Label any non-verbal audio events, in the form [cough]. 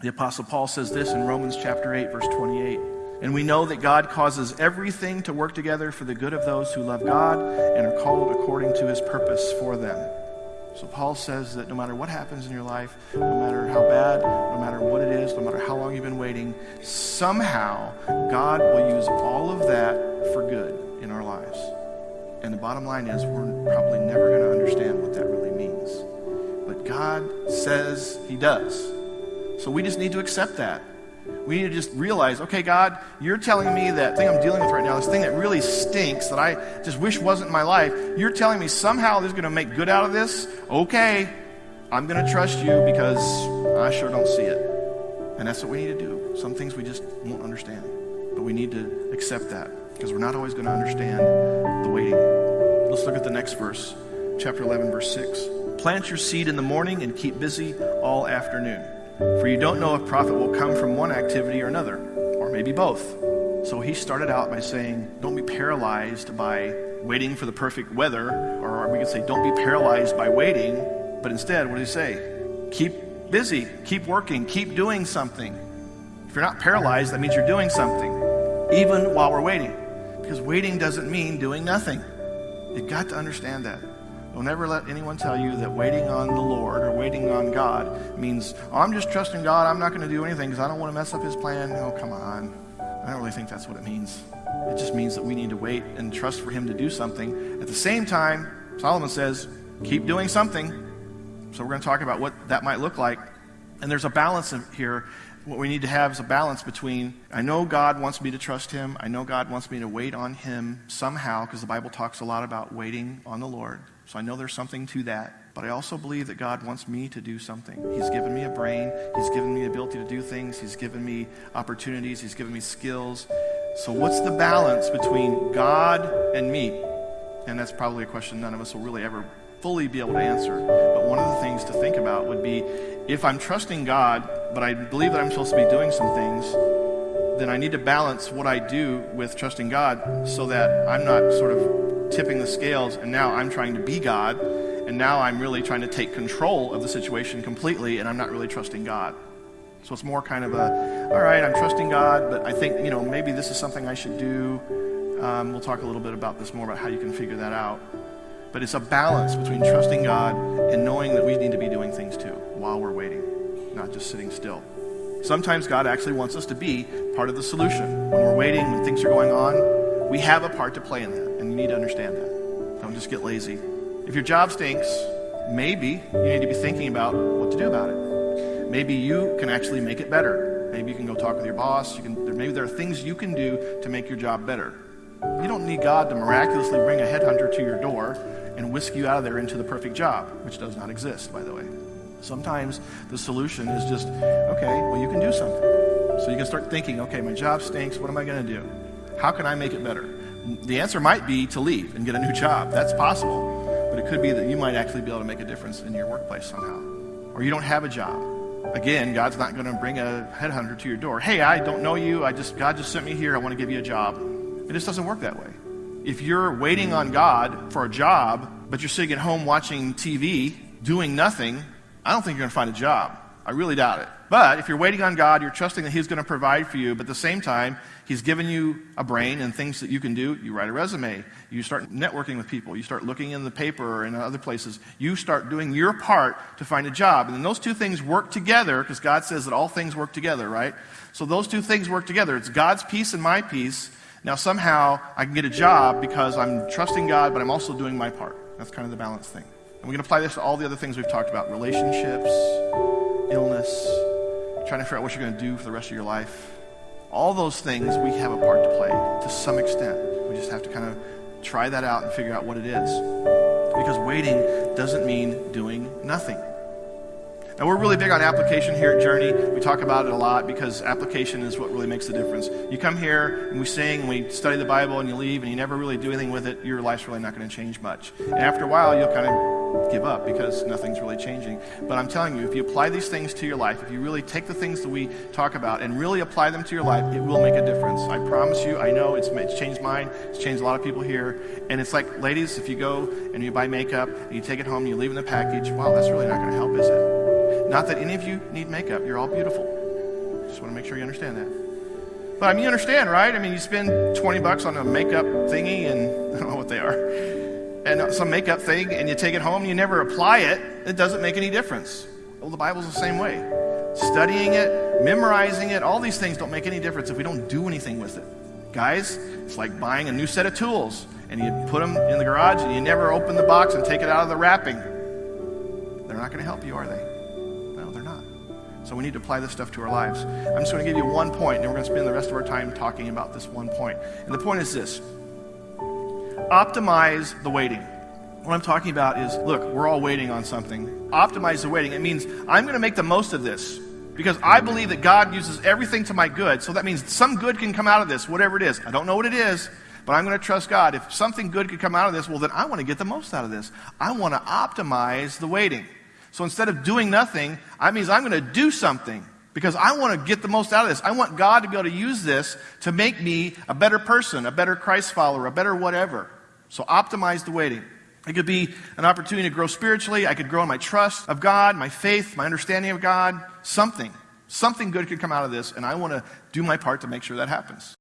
The Apostle Paul says this in Romans chapter 8, verse 28. And we know that God causes everything to work together for the good of those who love God and are called according to his purpose for them. So Paul says that no matter what happens in your life, no matter how bad, no matter what it is, no matter how long you've been waiting, somehow God will use all of that for good in our lives. And the bottom line is we're probably never going to understand what that really means. But God says he does. So we just need to accept that. We need to just realize, okay, God, you're telling me that thing I'm dealing with right now, this thing that really stinks, that I just wish wasn't my life, you're telling me somehow this is going to make good out of this? Okay, I'm going to trust you because I sure don't see it. And that's what we need to do. Some things we just won't understand. But we need to accept that because we're not always going to understand the waiting. Let's look at the next verse, chapter 11, verse 6. Plant your seed in the morning and keep busy all afternoon. For you don't know if profit will come from one activity or another, or maybe both. So he started out by saying, Don't be paralyzed by waiting for the perfect weather, or we could say, Don't be paralyzed by waiting. But instead, what did he say? Keep busy, keep working, keep doing something. If you're not paralyzed, that means you're doing something, even while we're waiting. Because waiting doesn't mean doing nothing. You've got to understand that. Don't ever let anyone tell you that waiting on the Lord or waiting on God means, oh, I'm just trusting God. I'm not going to do anything because I don't want to mess up his plan. Oh, come on. I don't really think that's what it means. It just means that we need to wait and trust for him to do something. At the same time, Solomon says, keep doing something. So we're going to talk about what that might look like. And there's a balance here what we need to have is a balance between I know God wants me to trust Him, I know God wants me to wait on Him somehow, because the Bible talks a lot about waiting on the Lord. So I know there's something to that. But I also believe that God wants me to do something. He's given me a brain, He's given me the ability to do things, He's given me opportunities, He's given me skills. So, what's the balance between God and me? And that's probably a question none of us will really ever fully be able to answer. But one of the things to think about would be if I'm trusting God, but I believe that I'm supposed to be doing some things, then I need to balance what I do with trusting God so that I'm not sort of tipping the scales, and now I'm trying to be God, and now I'm really trying to take control of the situation completely, and I'm not really trusting God. So it's more kind of a, all right, I'm trusting God, but I think, you know, maybe this is something I should do. Um, we'll talk a little bit about this more about how you can figure that out. But it's a balance between trusting God and knowing that we need to be doing things too while we're waiting, not just sitting still. Sometimes God actually wants us to be part of the solution. When we're waiting, when things are going on, we have a part to play in that. And you need to understand that. Don't just get lazy. If your job stinks, maybe you need to be thinking about what to do about it. Maybe you can actually make it better. Maybe you can go talk with your boss. You can, maybe there are things you can do to make your job better. You don't need God to miraculously bring a headhunter to your door and whisk you out of there into the perfect job, which does not exist, by the way. Sometimes the solution is just, okay, well, you can do something. So you can start thinking, okay, my job stinks. What am I going to do? How can I make it better? the answer might be to leave and get a new job. That's possible. But it could be that you might actually be able to make a difference in your workplace somehow. Or you don't have a job. Again, God's not going to bring a headhunter to your door. Hey, I don't know you. I just God just sent me here. I want to give you a job. It just doesn't work that way. If you're waiting on God for a job, but you're sitting at home watching TV, doing nothing, I don't think you're going to find a job. I really doubt it. But if you're waiting on God, you're trusting that He's going to provide for you, but at the same time, He's given you a brain and things that you can do. You write a resume. You start networking with people. You start looking in the paper or in other places. You start doing your part to find a job. And then those two things work together because God says that all things work together, right? So those two things work together. It's God's piece and my piece. Now, somehow, I can get a job because I'm trusting God, but I'm also doing my part. That's kind of the balance thing. And we can apply this to all the other things we've talked about relationships, illness, trying to figure out what you're going to do for the rest of your life. All those things, we have a part to play to some extent. We just have to kind of try that out and figure out what it is. Because waiting doesn't mean doing nothing. Now, we're really big on application here at Journey. We talk about it a lot because application is what really makes the difference. You come here and we sing and we study the Bible and you leave and you never really do anything with it, your life's really not going to change much. And after a while, you'll kind of give up because nothing's really changing. But I'm telling you, if you apply these things to your life, if you really take the things that we talk about and really apply them to your life, it will make a difference. I promise you, I know it's, it's changed mine, it's changed a lot of people here. And it's like, ladies, if you go and you buy makeup and you take it home and you leave in the package, wow, that's really not going to help, is it? Not that any of you need makeup. You're all beautiful. Just want to make sure you understand that. But I mean, you understand, right? I mean, you spend 20 bucks on a makeup thingy, and [laughs] I don't know what they are, and uh, some makeup thing, and you take it home and you never apply it, it doesn't make any difference. Well, the Bible's the same way. Studying it, memorizing it, all these things don't make any difference if we don't do anything with it. Guys, it's like buying a new set of tools and you put them in the garage and you never open the box and take it out of the wrapping. They're not going to help you, are they? No, they're not. So we need to apply this stuff to our lives. I'm just going to give you one point, and we're going to spend the rest of our time talking about this one point. And the point is this optimize the waiting. What I'm talking about is look, we're all waiting on something. Optimize the waiting. It means I'm going to make the most of this because I believe that God uses everything to my good. So that means some good can come out of this, whatever it is. I don't know what it is, but I'm going to trust God. If something good could come out of this, well, then I want to get the most out of this. I want to optimize the waiting. So instead of doing nothing, that means I'm going to do something because I want to get the most out of this. I want God to be able to use this to make me a better person, a better Christ follower, a better whatever. So optimize the waiting. It could be an opportunity to grow spiritually. I could grow in my trust of God, my faith, my understanding of God. Something. Something good could come out of this, and I want to do my part to make sure that happens.